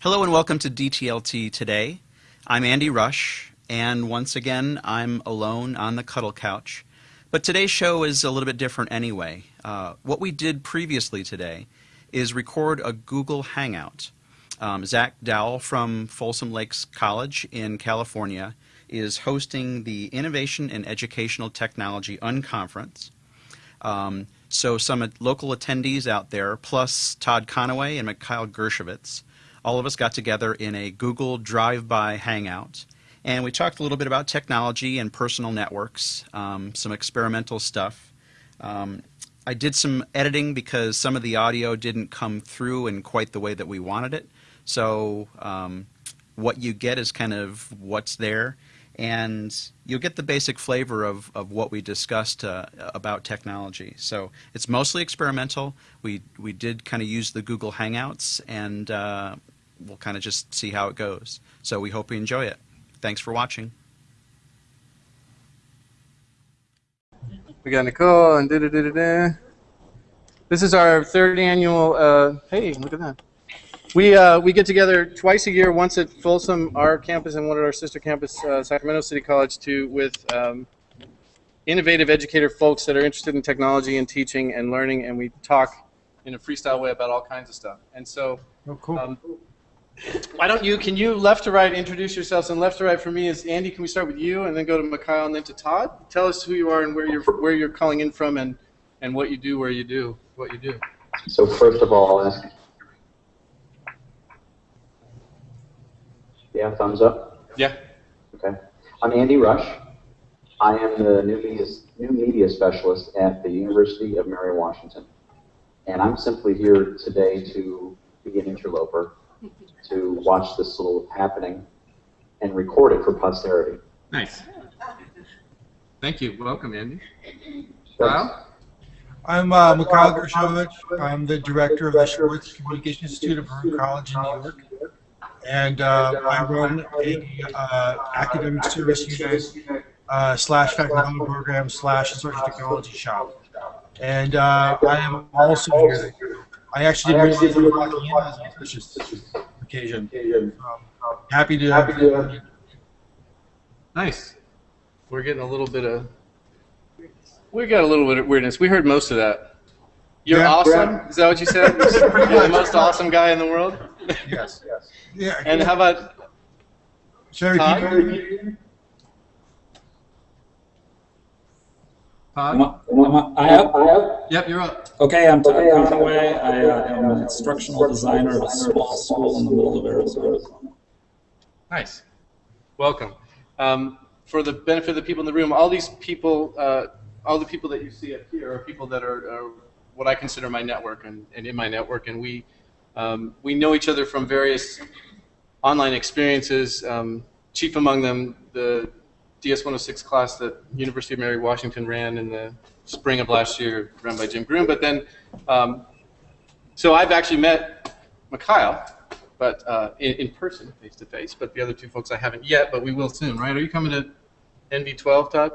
Hello and welcome to DTLT today. I'm Andy Rush, and once again, I'm alone on the cuddle couch. But today's show is a little bit different anyway. Uh, what we did previously today is record a Google Hangout. Um, Zach Dowell from Folsom Lakes College in California is hosting the Innovation in Educational Technology Unconference. Um, so some local attendees out there, plus Todd Conaway and Mikhail Gershovich, all of us got together in a Google Drive-By Hangout, and we talked a little bit about technology and personal networks, um, some experimental stuff. Um, I did some editing because some of the audio didn't come through in quite the way that we wanted it. So um, what you get is kind of what's there and you'll get the basic flavor of, of what we discussed uh, about technology. So it's mostly experimental. We, we did kind of use the Google Hangouts, and uh, we'll kind of just see how it goes. So we hope you enjoy it. Thanks for watching. We got Nicole and da da da da da. This is our third annual. Uh, hey, look at that. We, uh, we get together twice a year, once at Folsom, our campus, and one at our sister campus, uh, Sacramento City College, to with um, innovative educator folks that are interested in technology and teaching and learning, and we talk in a freestyle way about all kinds of stuff. And so, oh, cool. Um, why don't you, can you left to right introduce yourselves? And left to right for me is Andy. Can we start with you and then go to Mikhail and then to Todd? Tell us who you are and where you're where you're calling in from and and what you do, where you do, what you do. So first of all, I'll ask Yeah, thumbs up? Yeah. Okay. I'm Andy Rush. I am the new media, new media specialist at the University of Mary Washington. And I'm simply here today to be an interloper, to watch this little happening and record it for posterity. Nice. Thank you. Welcome, Andy. Kyle? I'm uh, Mikhail Gershovich. I'm the director of the Schwartz Communication Institute at Baruch College in New York and uh, I run a uh, academic service unit uh, slash faculty program slash instructional technology shop. And uh, I am also here. I actually didn't realize I was walking in as auspicious occasion. Um, happy to have you. Nice. We're getting a little bit of. We got a little bit of weirdness. We heard most of that. You're yeah, awesome. Is that what you said? You're the most awesome guy in the world. Yes. yes. Yeah. And how about Sherry? Todd? Todd? Am I, am I up? Yep, you're up. Okay, I'm Todd Conaway. I uh, am an instructional designer at a small school in the middle of Arizona. Nice. Welcome. Um, for the benefit of the people in the room, all these people, uh, all the people that you see up here are people that are, are what I consider my network and, and in my network, and we um, we know each other from various online experiences, um, chief among them the DS-106 class that University of Mary Washington ran in the spring of last year, run by Jim Groom. But then, um, so I've actually met Mikhail, but uh, in, in, person, face to face. But the other two folks I haven't yet, but we will soon, right? Are you coming to NV12, Todd?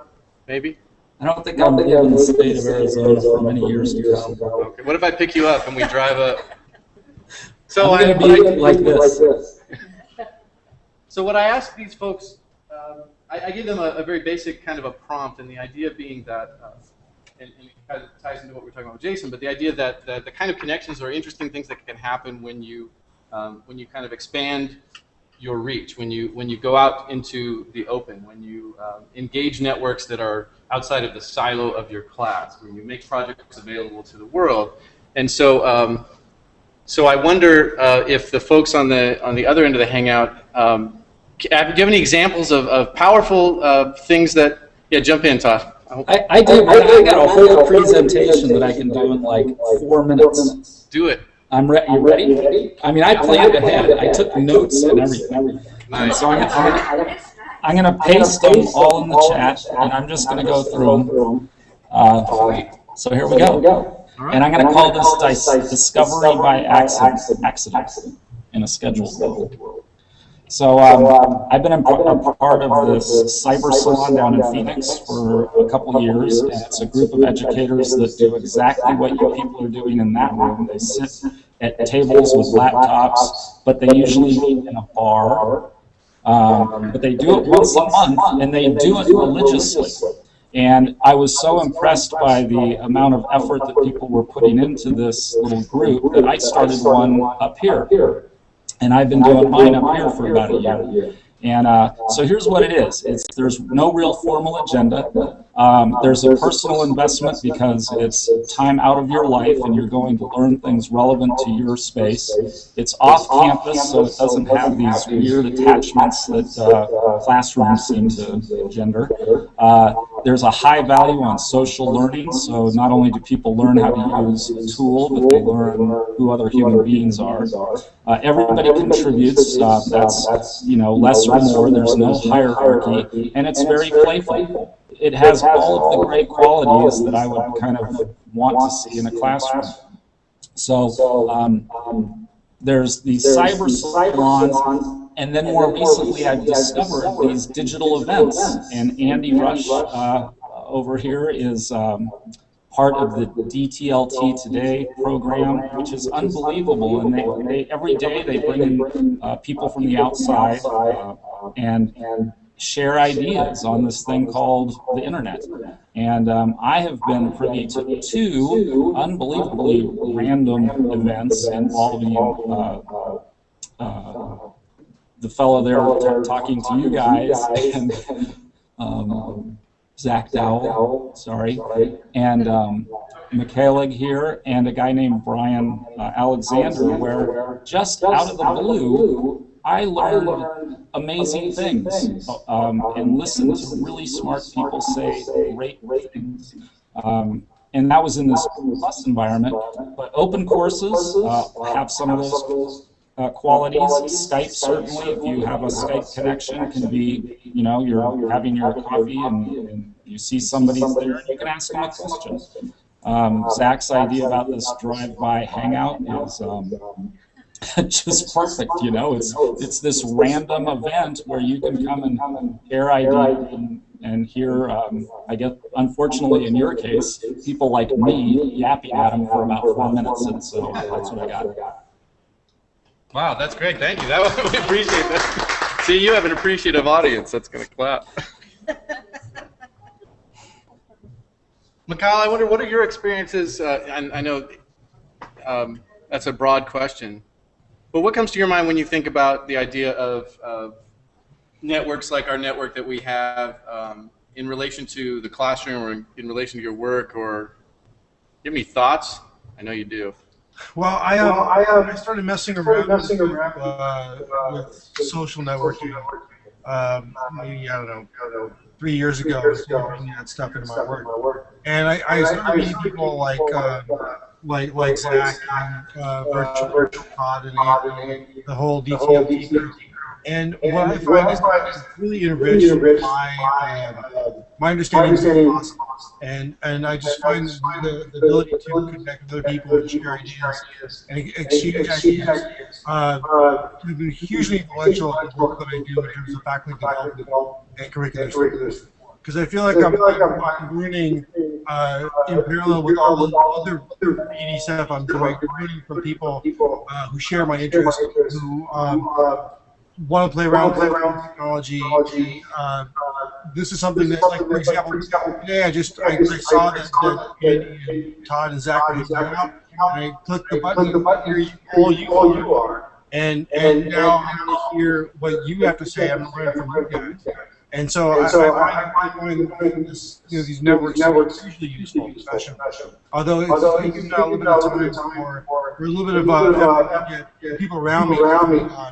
Maybe. I don't think I'm in the state of Arizona for many years to come. Okay. What if I pick you up and we drive up? So I'm to be like this. So what I ask these folks, um, I, I, give them a, a, very basic kind of a prompt, and the idea being that, uh, and, and, it kind of ties into what we're talking about with Jason, but the idea that, that the kind of connections or interesting things that can happen when you um, when you kind of expand your reach, when you when you go out into the open, when you um, engage networks that are outside of the silo of your class, when you make projects available to the world, and so. Um, so I wonder uh, if the folks on the on the other end of the hangout, um, do you have any examples of, of powerful uh, things that? Yeah, jump in, Todd. I, I, I do. I, I got a whole presentation that I can do in like four minutes. Do it. I'm ready. You ready? I mean, I planned ahead. I took notes and everything. Nice. so I'm, I'm, I'm going to paste them all in the chat, and I'm just going to go through them. Uh, so here we go. And I'm going to call this Discovery by Accident, accident in a scheduled world. So um, I've been a part of this cyber salon down in Phoenix for a couple of years, and it's a group of educators that do exactly what you people are doing in that room. They sit at tables with laptops, but they usually meet in a bar. Um, but they do it once a month, and they do it religiously. And I was so impressed by the amount of effort that people were putting into this little group that I started one up here. And I've been doing mine up here for about a year. And uh, so here's what it is. It's, there's no real formal agenda. Um, there's a personal investment because it's time out of your life and you're going to learn things relevant to your space. It's off campus, so it doesn't have these weird attachments that uh, classrooms seem to engender. Uh, there's a high value on social learning, so not only do people learn how to use a tool, but they learn who other human beings are. Uh, everybody contributes. Uh, that's you know less or more. There's no hierarchy, and it's very playful. It has all of the great qualities that I would kind of want to see in a classroom. So um, there's these cyber salons, and then more recently I've discovered these digital events. And Andy Rush uh, over here is um, part of the DTLT Today program, which is unbelievable. And they, they every day they bring in uh, people from the outside uh, and share ideas on this thing called the internet. And um, I have been privy to two unbelievably random events involving uh, uh, the fellow there talking to you guys and um, Zach Dowell, sorry, and um, Michaela here, and a guy named Brian uh, Alexander, where just out of the blue, I learned amazing things um, and listened to really smart people say great things. Um, and that was in this plus environment. But open courses uh, have some of those uh, qualities. Skype certainly, if you have a Skype connection, can be, you know, you're having your coffee and, and you see somebody there and you can ask them a question. Um, Zach's idea about this drive-by hangout is um, just perfect, you know. It's it's this random event where you can come and share ideas and, and hear, um, I guess, unfortunately in your case, people like me yapping at them for about four minutes, and so that's what I got. Wow, that's great. Thank you. That we appreciate that. See, you have an appreciative audience that's going to clap. Mikhail, I wonder what are your experiences? Uh, I, I know um, that's a broad question, but what comes to your mind when you think about the idea of, of networks like our network that we have um, in relation to the classroom or in, in relation to your work? Or give me thoughts. I know you do. Well, I, um, I, um, I started messing around, messing with, around uh, with social networking. Um, maybe I don't know, three years ago. I was bringing that stuff into my work, and I, I started meeting people like uh, like like Zach and uh, Virtual Todd and Andy, the whole DTLT group. And what I find is it's really enriched my uh, my understanding of awesome. And and I just find the, the ability to connect with other people and share ideas and exchange ideas uh, have been hugely influential in the work that I do in terms of faculty development and curriculum. Because I feel like I'm, I'm, I'm learning uh, in parallel with all the other BD stuff I'm doing, learning from people uh, who share my interests, who um, want to play around with technology. Uh, this is something that, like for example, today I just I, I saw that, that Andy and Todd and Zach were out, and I clicked the button. Here you, all you are, and and now I'm going to hear what you have to say. I'm learning from you guys. And so, and so I, I, I find this, you know, these networks, networks usually useful, especially. Although it's Although taken a little bit of time for, for a little bit of uh, get, get people around me, around me uh,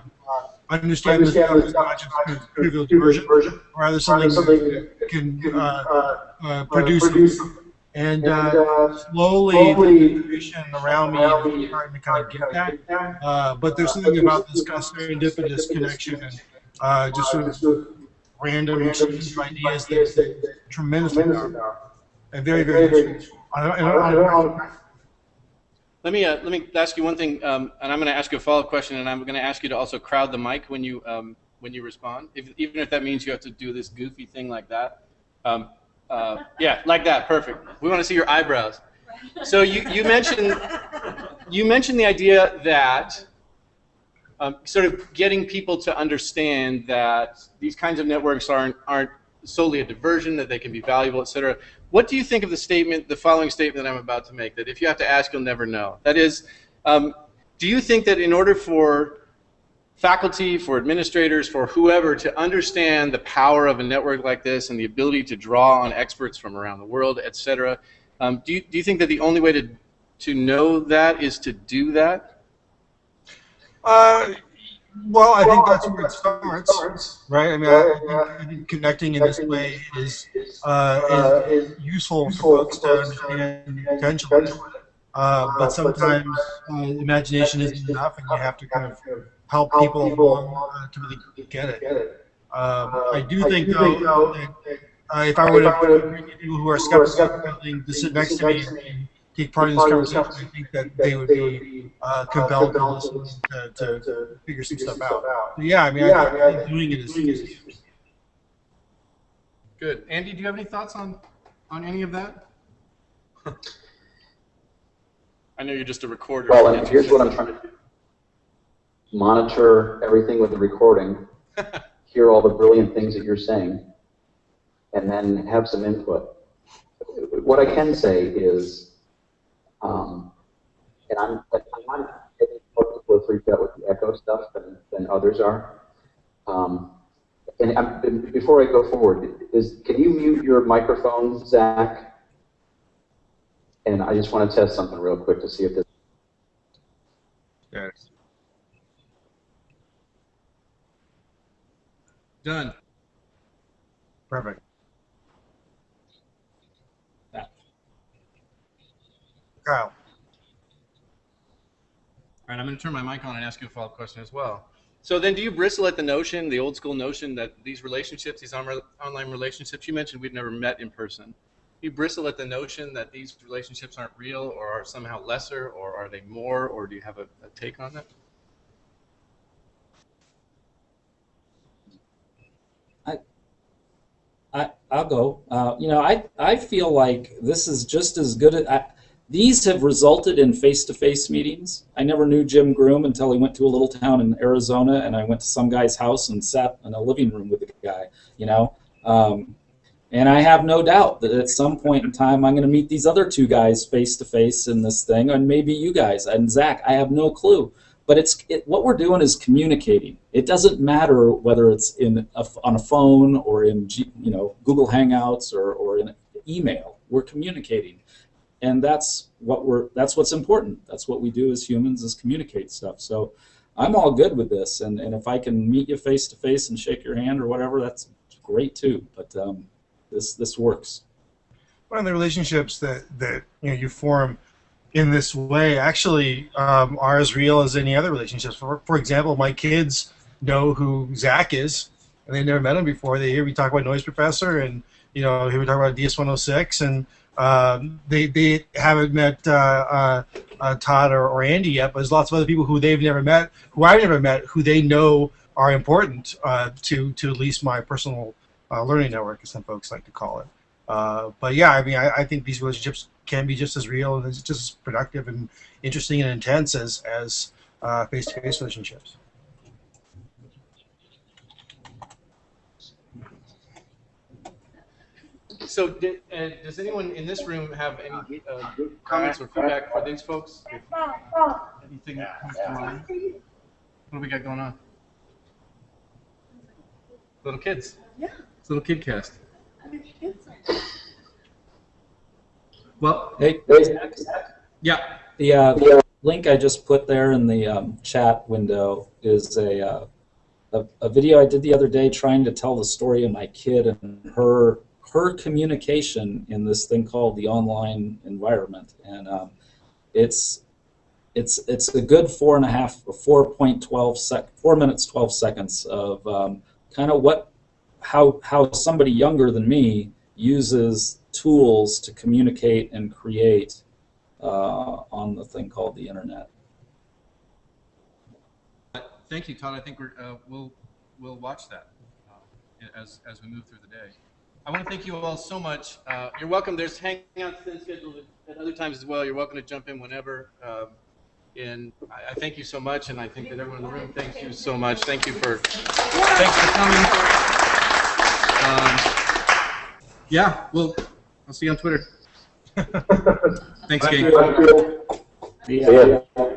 understand, understand this not just a trivial version, version, rather something, something that can uh, uh, uh, produce, produce and, uh, slowly, slowly the information around me is starting to kind of get that. Uh, but there's something about this kind of serendipitous connection and uh, just sort of random exchange of ideas that, that tremendously powerful and very, very useful. I don't, I don't, I don't, let me uh, let me ask you one thing, um, and I'm going to ask you a follow-up question, and I'm going to ask you to also crowd the mic when you um, when you respond, if, even if that means you have to do this goofy thing like that. Um, uh, yeah, like that. Perfect. We want to see your eyebrows. So you, you mentioned you mentioned the idea that um, sort of getting people to understand that these kinds of networks aren't aren't solely a diversion, that they can be valuable, et cetera. What do you think of the statement, the following statement that I'm about to make? That if you have to ask, you'll never know. That is, um, do you think that in order for faculty, for administrators, for whoever to understand the power of a network like this and the ability to draw on experts from around the world, et cetera, um, do, you, do you think that the only way to, to know that is to do that? Uh, well, I think that's where it starts, right? I mean, I, think, I think connecting in this way is, uh, is, is useful for folks to understand potential. Uh, but sometimes uh, imagination isn't enough, and you have to kind of help people along uh, to really get it. Um, I do think, though, that uh, if I were to bring people who are skeptical to sit next to me take part in this conversation, I think that they would be uh, compelled to listen to, to, to figure some stuff out. So, yeah, I mean, I, I think doing it is, is Good. Andy, do you have any thoughts on, on any of that? I know you're just a recorder. Well, and here's what I'm trying to do. Monitor everything with the recording, hear all the brilliant things that you're saying, and then have some input. What I can say is, um, and I'm, I'm getting more freaked out with the echo stuff than, than others are. Um, and I'm, before I go forward, is can you mute your microphone, Zach? And I just want to test something real quick to see if this. Yes. Done. Perfect. Kyle. All right, I'm going to turn my mic on and ask you a follow-up question as well. So then do you bristle at the notion, the old school notion that these relationships, these on- online relationships, you mentioned we've never met in person. Do you bristle at the notion that these relationships aren't real or are somehow lesser or are they more or do you have a, a take on that? I, I'll go. Uh, you know, I, I feel like this is just as good. As, I, these have resulted in face-to-face meetings. I never knew Jim Groom until he went to a little town in Arizona, and I went to some guy's house and sat in a living room with the guy. You know, um, and I have no doubt that at some point in time I'm going to meet these other two guys face-to-face in this thing, and maybe you guys and Zach. I have no clue. But it's it, what we're doing is communicating. It doesn't matter whether it's in a, on a phone or in you know Google Hangouts or, or in email. We're communicating, and that's what we're that's what's important. That's what we do as humans is communicate stuff. So I'm all good with this, and, and if I can meet you face to face and shake your hand or whatever, that's great too. But um, this this works. One of the relationships that that you know you form in this way actually um, are as real as any other relationships. For, for example, my kids know who Zach is, and they never met him before. They hear me talk about Noise Professor, and you know, here we talk about DS106, and um, they they haven't met uh, uh, uh, Todd or, or Andy yet. But there's lots of other people who they've never met, who I've never met, who they know are important uh, to to at least my personal uh, learning network, as some folks like to call it. Uh, but yeah, I mean, I, I, think these relationships can be just as real and just as productive and interesting and intense as as uh, face-to-face relationships. So did, uh, does anyone in this room have any uh, comments or feedback for these folks? Anything that comes to mind? What do we got going on? Little kids. Yeah. It's a little kid cast. Well, Hey, yeah. the uh, link I just put there in the um, chat window is a, uh, a a video I did the other day trying to tell the story of my kid and her her communication in this thing called the online environment, and um, it's it's it's a good four and a half four point twelve sec four minutes twelve seconds of um, kind of what how how somebody younger than me uses tools to communicate and create uh, on the thing called the internet. Thank you, Todd. I think we're uh, we'll we'll watch that uh, as, as we move through the day. I want to thank you all so much. Uh, you're welcome. There's hangouts been scheduled at other times as well. You're welcome to jump in whenever. Um, and I, I thank you so much, and I think that everyone in the room thanks you so much. Thank you for thanks for coming. Um, yeah, well, I'll see you on Twitter. Thanks, Thank gang. you.